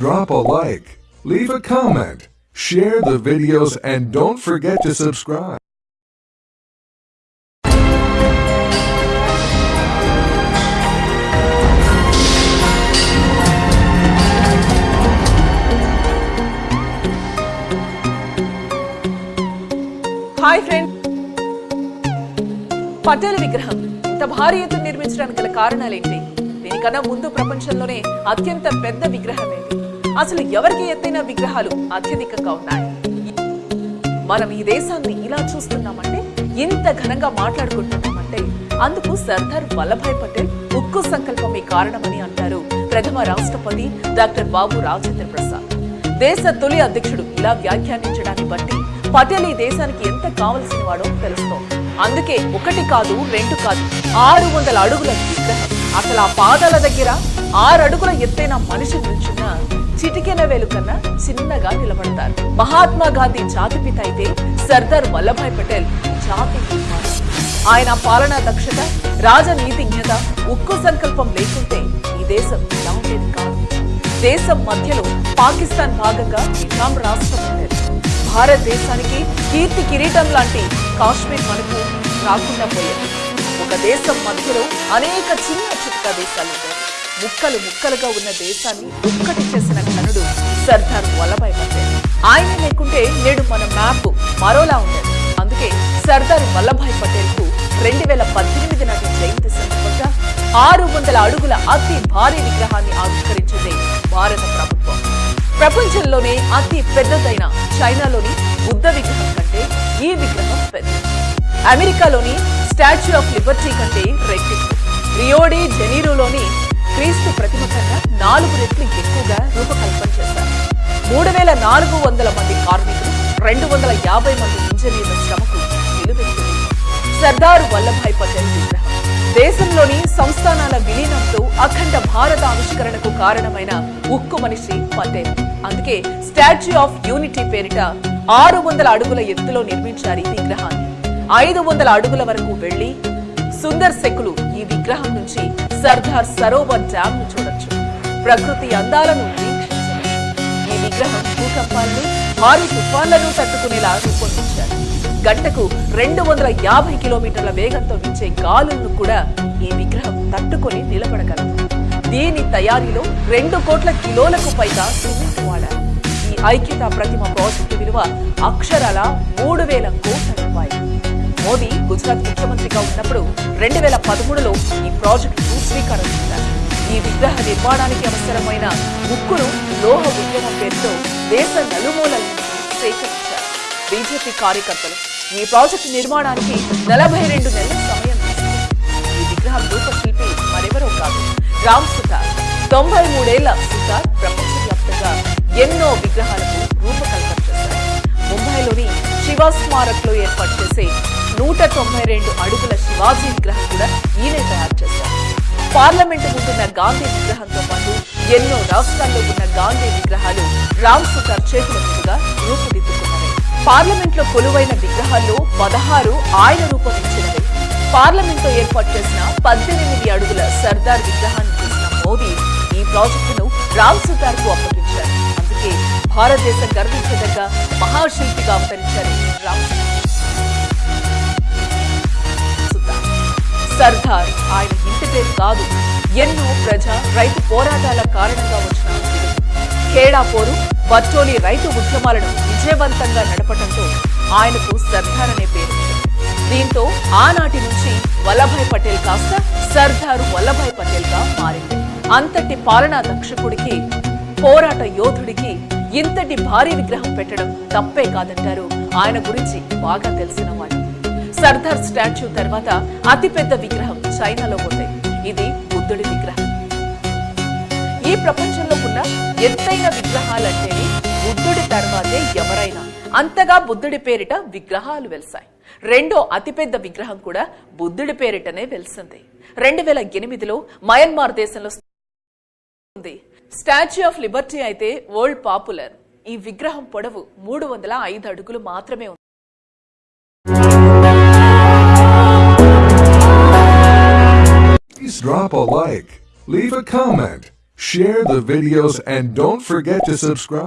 drop a like, leave a comment, share the videos, and don't forget to subscribe. Hi friend Patel విగ్రహం. ఇంత భారీ ఎత్తున నిర్మించడానికి గల కారణాలేంటి? దీనికన్నా ముందు ప్రపంచంలోనే అత్యంత పెద్ద విగ్రహం ఏంటి అసలు ఎవరికి ఎత్తైన విగ్రహాలు అత్యధికంగా ఉన్నాయి? మనం ఈ దేశాన్ని ఇలా చూస్తున్నామంటే ఇంత ఘనంగా మాట్లాడుకుంటున్నామంటే అందుకు సర్దార్ వల్లభాయ్ పటేల్ ఉక్కు సంకల్పమే కారణమని అంటారు ప్రథమ రాష్ట్రపతి డాక్టర్ బాబు రాజేంద్ర ప్రసాద్. దేశ తొలి అధ్యక్షుడు ఇలా వ్యాఖ్యానించడాన్ని బట్టి పటేల్ ఈ దేశానికి ఎంత కావలసిన వాడో తెలుస్తోంది అందుకే ఒకటి కాదు రెండు కాదు ఆరు వందల అడుగుల విగ్రహం. అసలు ఆ పాదాల దగ్గర ఆరు అడుగుల ఎత్తైన మనిషి నిల్చున్న చిటికెన వేలు కన్నా చిన్నగా నిలబడతారు. మహాత్మా గాంధీ జాతిపిత అయితే సర్దార్ వల్లభాయ్ పటేల్ జాతి ఆయన పాలనా దక్షత రాజనీతిజ్ఞత ఉక్కు సంకల్పం లేకుంటే ఈ దేశం ఇలా ఉండేది కాదు. దేశం మధ్యలో పాకిస్తాన్ భాగంగా నిజాం రాష్ట్రం ఉండేది. భారతదేశానికి కీర్తి కిరీటం లాంటి కాశ్మీర్ మనకు రాకుండా పోయేది. ఒక దేశం మధ్యలో అనేక చిన్న చిట్క దేశాలు ముక్కలు ముక్కలుగా ఉన్న దేశాన్ని ఒక్కటి చేసిన ఘనుడు సర్దార్ వల్లభాయ్ పటేల్. ఆయన లేకుంటే నేడు మన మ్యాప్ మరోలా ఉండేది. అందుకే సర్దార్ వల్లభాయ్ పటేల్కు రెండు వేల పద్దెనిమిది నాటి జయంతి సందర్భంగా ఆరు వందల అడుగుల అతి భారీ విగ్రహాన్ని ఆవిష్కరించింది భారత ప్రభుత్వం. ప్రపంచంలోనే అతి పెద్దదైన చైనాలోని బుద్ధ విగ్రహం కంటే ఈ విగ్రహం పెద్ద. అమెరికాలోని స్టాచ్యూ ఆఫ్ లిబర్టీ కంటే రెట్టింపు. రియోడి జెనీరోలోని క్రీస్తు ప్రతిమ కన్నా నాలుగు రెట్లు ఎక్కువగా రూపకల్పన చేశారు. మూడు వేల నాలుగు వందల మంది కార్మికులు రెండు వందల యాభై మంది ఇంజనీర్ల శ్రమకు నిలువెత్తింది. వల్లభాయ్ పటేల్ విగ్రహం. దేశంలోని సంస్థానాల విలీనంతో అఖండ భారత ఆవిష్కరణకు కారణమైన ఉక్కు మనిషి పటేల్. అందుకే స్టాచ్యూ ఆఫ్ యూనిటీ పేరిట ఆరు వందల అడుగుల ఎత్తులో నిర్మించారు ఈ విగ్రహాన్ని. ఐదు వందల అడుగుల వరకు వెళ్ళి సుందర్ శకులు ఈ విగ్రహం నుంచి సర్దార్ సరోవర్ డ్యామ్ను చూడొచ్చు. ప్రకృతి అందాలను వీక్షించవచ్చు. ఈ విగ్రహం భూకంపాలను భారీ తుఫాన్లను తట్టుకునేలా రూపొందించారు. గంటకు రెండు వందల యాభై కిలోమీటర్ల వేగంతో వీచే గాలులను కూడా ఈ విగ్రహం తట్టుకొని నిలబడగలదు. దీని తయారీలో రెండు కోట్ల కిలోలకు పైగా సిమెంట్ వాడారు. ఈ ఐక్యతా ప్రతిమ ప్రాజెక్టు విలువ అక్షరాల మూడు వేల కోట్ల రూపాయలు. మోదీ గుజరాత్ ముఖ్యమంత్రిగా ఉన్నప్పుడు రెండు వేల పదమూడులో ఈ ప్రాజెక్టుకు శ్రీకారం చుట్టారు ఈ విగ్రహ నిర్మాణానికి అవసరమైన ముక్కును లోహ ఉద్యమం పేరుతో దేశ నలుమూలల సేకరించారు. బీజేపీ కార్యకర్తలు ఈ ప్రాజెక్టు నిర్మాణానికి నలభై రెండు నెలల సమయం ఈ విగ్రహం రూపశిల్పి మరెవరో కాదు. రామ్ సుతార్. తొంభై మూడేళ్ళ సుతార్ ప్రపంచవ్యాప్తంగా ఎన్నో విగ్రహాలకు రూపకల్పన చేశారు. ముంబైలోని శివ స్మారక్లో ఏర్పాటు చేసే నూట తొంభై రెండు అడుగుల శివాజీ విగ్రహం కూడా ఈయనే తయారు చేశారు. పార్లమెంటు ముందున్న గాంధీ విగ్రహంతో పాటు ఎన్నో రాష్ట్రాల్లో ఉన్న గాంధీ విగ్రహాలు రామ్ సుతార్ చేతుల మీదుగా రూపుదిద్దుకున్నవి పార్లమెంట్లో కొలువైన విగ్రహాల్లో పదహారు ఆయన రూపొందించినవి. పార్లమెంట్లో ఏర్పాటు చేసిన పద్దెనిమిది అడుగుల సర్దార్ విగ్రహాన్ని చూసిన మోదీ ఈ ప్రాజెక్టును రామ్ సుతార్కు అప్పగించారు. అందుకే భారతదేశం గర్వించదగ్గ మహాశిల్పిగా అవతరించారు రామ్ సుతార్. సర్దార్. ఆయన ఇంటి పేరు కాదు ఎన్నో ప్రజా రైతు పోరాటాల కారణంగా వచ్చిన విలువ. ఖేడా పోరు రైతు ఉద్యమాలను విజయవంతంగా నడపడంతో ఆయనకు సర్దార్ అనే పేరు. దీంతో ఆనాటి నుంచి వల్లభాయ్ పటేల్ కాస్త సర్దారు వల్లభాయ్ పటేల్గా మారింది. అంతటి పాలనా దక్షకుడికి పోరాట యోధుడికి ఇంతటి భారీ విగ్రహం పెట్టడం తప్పే కాదంటారు. ఆయన గురించి బాగా తెలిసిన వాళ్ళు. సర్దార్ స్టాచ్యూ తర్వాత అతిపెద్ద విగ్రహం చైనాలో ఉంది. ఇది బుద్ధుడి విగ్రహం. ఈ ప్రపంచంలో ఉన్న ఎత్తైన విగ్రహాలంటేనే బుద్ధుడి తర్వాతే ఎవరైనా అంతగా బుద్ధుడి పేరిట విగ్రహాలు వెలిసాయి రెండో అతిపెద్ద విగ్రహం కూడా బుద్ధుడి పేరిటనే వెలిసింది. రెండు వేల ఎనిమిదిలో మయన్మార్ దేశంలో ఉంది. స్టాచ్యూ ఆఫ్ లిబర్టీ అయితే వరల్డ్ పాపులర్. ఈ విగ్రహం పొడవు మూడు వందల ఐదు అడుగులు మాత్రమే ఉంది. Drop a like, leave a comment, share the videos and don't forget to subscribe.